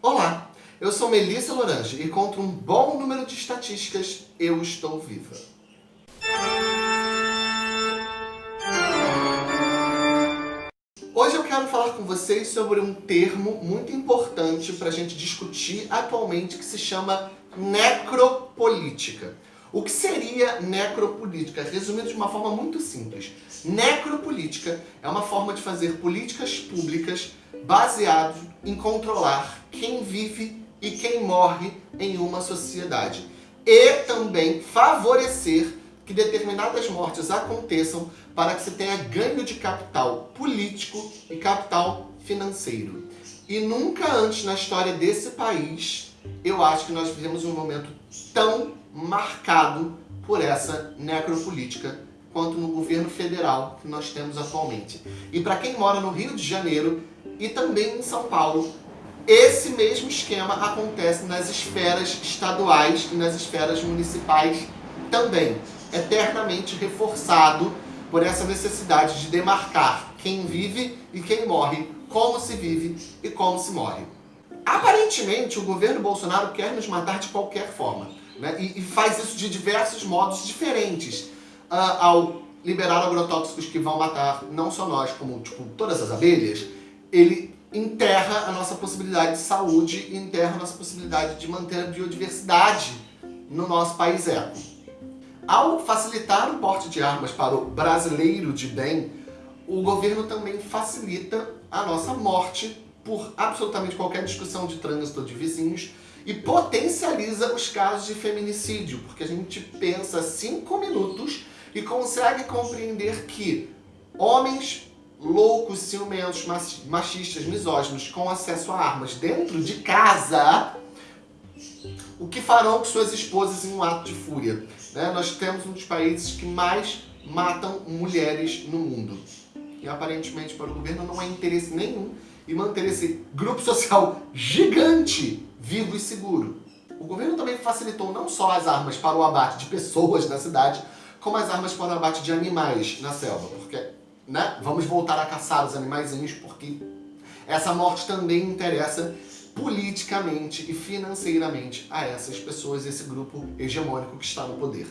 Olá, eu sou Melissa Lorange e contra um bom número de estatísticas, eu estou viva. Hoje eu quero falar com vocês sobre um termo muito importante para a gente discutir atualmente que se chama necropolítica. O que seria necropolítica? Resumido de uma forma muito simples. Necropolítica é uma forma de fazer políticas públicas baseadas em controlar quem vive e quem morre em uma sociedade. E também favorecer que determinadas mortes aconteçam para que se tenha ganho de capital político e capital financeiro. E nunca antes na história desse país, eu acho que nós vivemos um momento tão marcado por essa necropolítica quanto no governo federal que nós temos atualmente. E para quem mora no Rio de Janeiro e também em São Paulo, esse mesmo esquema acontece nas esferas estaduais e nas esferas municipais também, eternamente reforçado por essa necessidade de demarcar quem vive e quem morre, como se vive e como se morre. Aparentemente, o governo Bolsonaro quer nos matar de qualquer forma. Né? E, e, faz isso de diversos modos diferentes. Uh, ao liberar agrotóxicos que vão matar não só nós, como tipo, todas as abelhas, ele enterra a nossa possibilidade de saúde e enterra a nossa possibilidade de manter a biodiversidade no nosso país eco. Ao facilitar o porte de armas para o brasileiro de bem, o governo também facilita a nossa morte por absolutamente qualquer discussão de trânsito de vizinhos e potencializa os casos de feminicídio, porque a gente pensa cinco minutos e consegue compreender que homens loucos, ciumentos, machistas, misóginos com acesso a armas dentro de casa, o que farão com suas esposas em um ato de fúria? Né? Nós temos um dos países que mais matam mulheres no mundo. E aparentemente para o governo não há interesse nenhum em manter esse grupo social gigante vivo e seguro. O governo também facilitou não só as armas para o abate de pessoas na cidade, como as armas para o abate de animais na selva, porque né, vamos voltar a caçar os animaizinhos, porque essa morte também interessa politicamente e financeiramente a essas pessoas, esse grupo hegemônico que está no poder.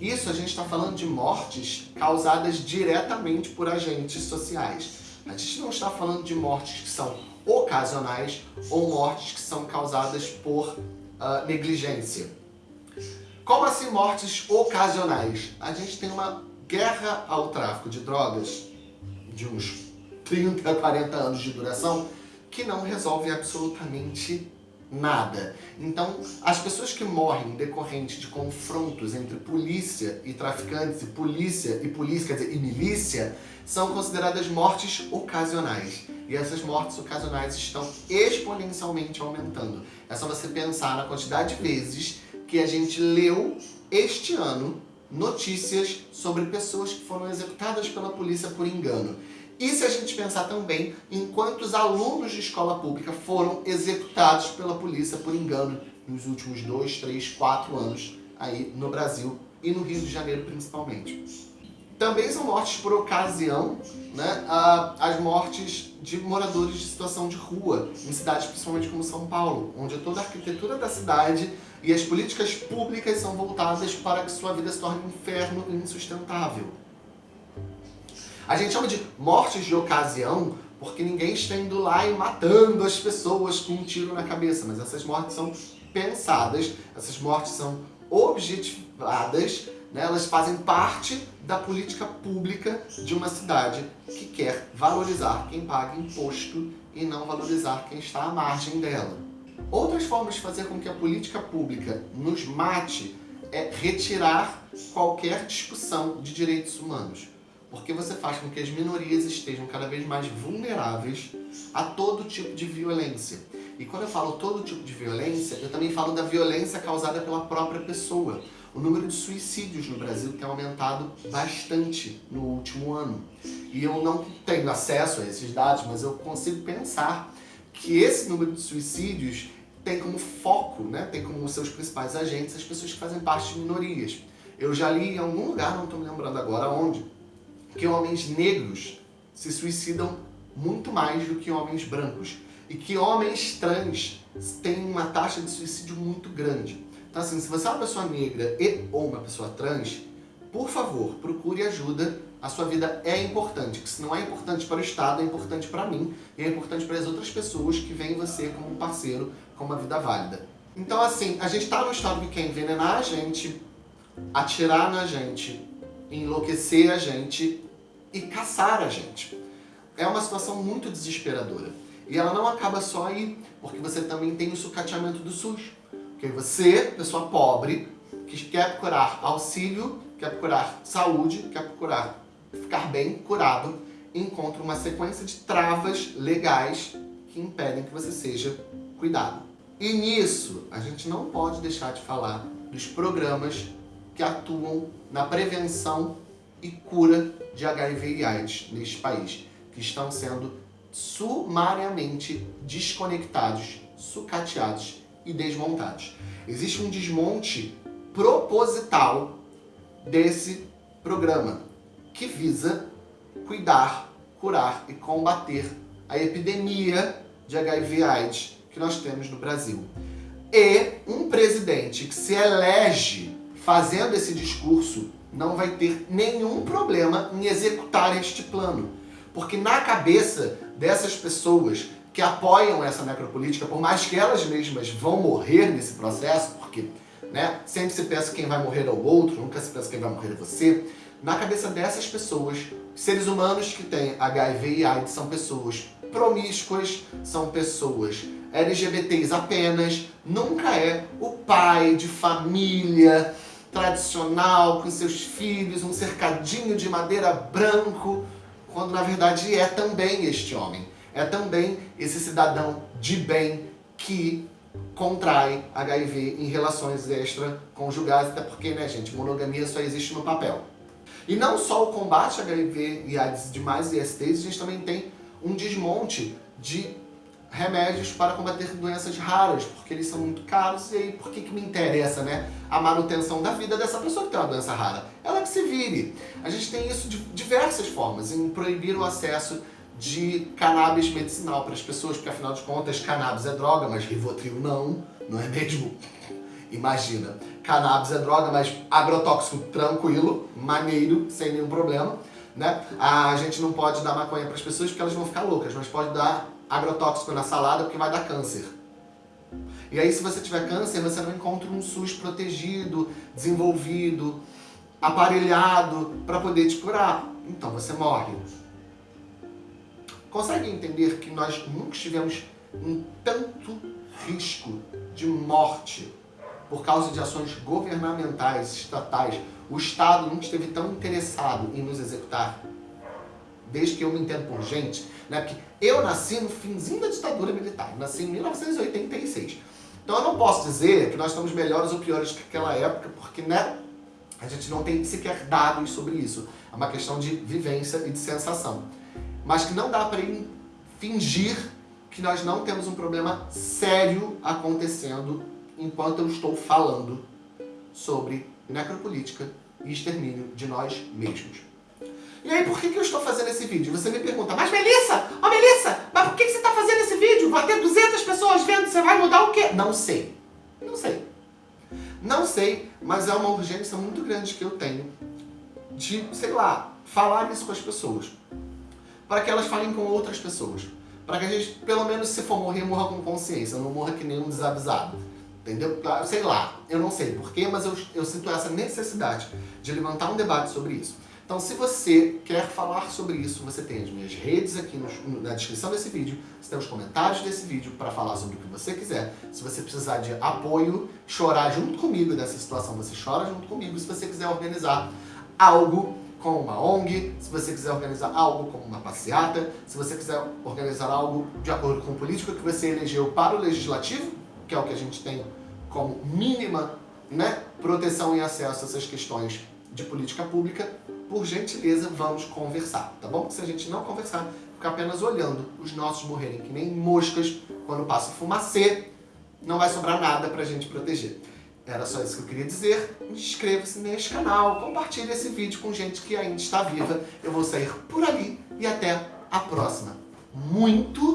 Isso a gente está falando de mortes causadas diretamente por agentes sociais. A gente não está falando de mortes que são ocasionais ou mortes que são causadas por uh, negligência. Como assim mortes ocasionais? A gente tem uma guerra ao tráfico de drogas de uns 30, 40 anos de duração que não resolve absolutamente nada. Então, as pessoas que morrem decorrente de confrontos entre polícia e traficantes, e polícia e polícia, quer dizer, e milícia, são consideradas mortes ocasionais. E essas mortes ocasionais estão exponencialmente aumentando. É só você pensar na quantidade de vezes que a gente leu este ano notícias sobre pessoas que foram executadas pela polícia por engano. E se a gente pensar também em quantos alunos de escola pública foram executados pela polícia por engano nos últimos dois, três, quatro anos aí no Brasil e no Rio de Janeiro principalmente. Também são mortes por ocasião, né, as mortes de moradores de situação de rua, em cidades principalmente como São Paulo, onde toda a arquitetura da cidade e as políticas públicas são voltadas para que sua vida se torne um inferno insustentável. A gente chama de mortes de ocasião porque ninguém está indo lá e matando as pessoas com um tiro na cabeça, mas essas mortes são pensadas, essas mortes são objetivadas, né? elas fazem parte da política pública de uma cidade que quer valorizar quem paga imposto e não valorizar quem está à margem dela. Outras formas de fazer com que a política pública nos mate é retirar qualquer discussão de direitos humanos porque você faz com que as minorias estejam cada vez mais vulneráveis a todo tipo de violência. E quando eu falo todo tipo de violência, eu também falo da violência causada pela própria pessoa. O número de suicídios no Brasil tem aumentado bastante no último ano. E eu não tenho acesso a esses dados, mas eu consigo pensar que esse número de suicídios tem como foco, né, tem como seus principais agentes as pessoas que fazem parte de minorias. Eu já li em algum lugar, não estou me lembrando agora onde, que homens negros se suicidam muito mais do que homens brancos. e que homens trans têm uma taxa de suicídio muito grande. Então assim, se você é uma pessoa negra e ou uma pessoa trans, por favor, procure ajuda. A sua vida é importante, que se não é importante para o Estado, é importante para mim e é importante para as outras pessoas que veem você como um parceiro com uma vida válida. Então assim, a gente está no estado que quer envenenar a gente, atirar na gente, enlouquecer a gente e caçar a gente. É uma situação muito desesperadora. E ela não acaba só aí, porque você também tem o sucateamento do SUS. Porque você, pessoa pobre, que quer procurar auxílio, quer procurar saúde, quer procurar ficar bem, curado, encontra uma sequência de travas legais que impedem que você seja cuidado. E nisso, a gente não pode deixar de falar dos programas que atuam na prevenção e cura de HIV e AIDS neste país, que estão sendo sumariamente desconectados, sucateados e desmontados. Existe um desmonte proposital desse programa, que visa cuidar, curar e combater a epidemia de HIV AIDS que nós temos no Brasil. E um presidente que se elege fazendo esse discurso não vai ter nenhum problema em executar este plano. Porque na cabeça dessas pessoas que apoiam essa necropolítica, por mais que elas mesmas vão morrer nesse processo, porque né, sempre se pensa quem vai morrer é o outro, nunca se pensa quem vai morrer é você, na cabeça dessas pessoas, seres humanos que têm HIV e AIDS são pessoas promíscuas, são pessoas LGBTs apenas, nunca é o pai de família tradicional com seus filhos, um cercadinho de madeira branco, quando na verdade é também este homem, é também esse cidadão de bem que contrai HIV em relações extraconjugais, até porque, né gente, monogamia só existe no papel. E não só o combate a HIV e AIDS demais ISTs, a gente também tem um desmonte de remédios para combater doenças raras, porque eles são muito caros, e aí por que, que me interessa né, a manutenção da vida dessa pessoa que tem uma doença rara? Ela que se vire. A gente tem isso de diversas formas, em proibir o acesso de cannabis medicinal para as pessoas, porque afinal de contas cannabis é droga, mas Rivotril não, não é mesmo? Imagina, cannabis é droga, mas agrotóxico tranquilo, maneiro, sem nenhum problema. Né? A gente não pode dar maconha para as pessoas porque elas vão ficar loucas, mas pode dar agrotóxico na salada porque vai dar câncer. E aí se você tiver câncer, você não encontra um SUS protegido, desenvolvido, aparelhado para poder te curar. Então você morre. Consegue entender que nós nunca tivemos um tanto risco de morte por causa de ações governamentais, estatais? O Estado nunca esteve tão interessado em nos executar desde que eu me entendo por gente, né? Porque eu nasci no finzinho da ditadura militar, nasci em 1986. Então eu não posso dizer que nós estamos melhores ou piores que aquela época, porque né, a gente não tem sequer dados sobre isso. É uma questão de vivência e de sensação. Mas que não dá para fingir que nós não temos um problema sério acontecendo enquanto eu estou falando sobre necropolítica e extermínio de nós mesmos. E aí, por que, que eu estou fazendo esse vídeo? Você me pergunta, mas Melissa, ó oh, Melissa, mas por que, que você está fazendo esse vídeo? Vai ter 200 pessoas vendo, você vai mudar o quê? Não sei. Não sei. Não sei, mas é uma urgência muito grande que eu tenho de, sei lá, falar isso com as pessoas. Para que elas falem com outras pessoas. Para que a gente, pelo menos, se for morrer, morra com consciência, não morra que nem um desavisado. Entendeu? Sei lá, eu não sei porquê, mas eu, eu sinto essa necessidade de levantar um debate sobre isso. Então, se você quer falar sobre isso, você tem as minhas redes aqui na descrição desse vídeo, você tem os comentários desse vídeo para falar sobre o que você quiser. Se você precisar de apoio, chorar junto comigo nessa situação, você chora junto comigo. Se você quiser organizar algo com uma ONG, se você quiser organizar algo como uma passeata, se você quiser organizar algo de acordo com o político que você elegeu para o legislativo, que é o que a gente tem como mínima né, proteção e acesso a essas questões de política pública, por gentileza, vamos conversar, tá bom? Se a gente não conversar, ficar apenas olhando os nossos morrerem que nem moscas quando passa fumacê, não vai sobrar nada pra gente proteger. Era só isso que eu queria dizer. Inscreva-se neste canal, compartilhe esse vídeo com gente que ainda está viva. Eu vou sair por ali e até a próxima. Muito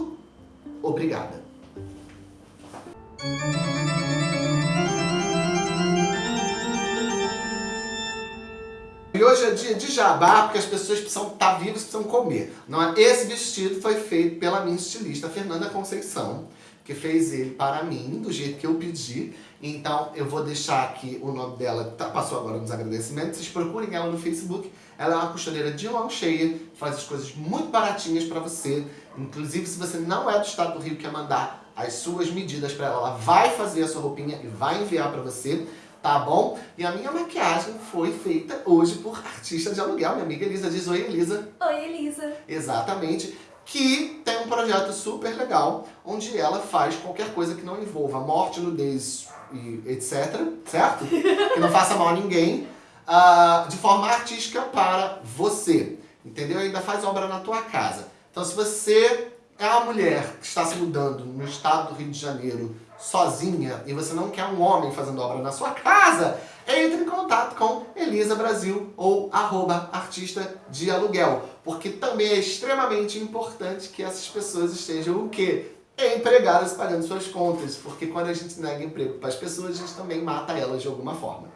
jabá, porque as pessoas precisam estar tá vivas, precisam comer. Não é? Esse vestido foi feito pela minha estilista, Fernanda Conceição, que fez ele para mim, do jeito que eu pedi. Então eu vou deixar aqui o nome dela, tá, passou agora nos agradecimentos. Vocês procurem ela no Facebook. Ela é uma costureira de mão cheia, faz as coisas muito baratinhas para você. Inclusive, se você não é do estado do Rio quer mandar as suas medidas para ela, ela vai fazer a sua roupinha e vai enviar para você tá bom? E a minha maquiagem foi feita hoje por artista de aluguel, minha amiga Elisa. Diz oi, Elisa. Oi, Elisa. Exatamente. Que tem um projeto super legal, onde ela faz qualquer coisa que não envolva morte, nudez e etc, certo? que não faça mal a ninguém, uh, de forma artística para você, entendeu? Ainda faz obra na tua casa. Então se você é uma mulher que está se mudando no estado do Rio de Janeiro sozinha e você não quer um homem fazendo obra na sua casa, entre em contato com Elisa Brasil ou arroba artista de aluguel, porque também é extremamente importante que essas pessoas estejam o quê? Empregadas pagando suas contas, porque quando a gente nega emprego para as pessoas, a gente também mata elas de alguma forma.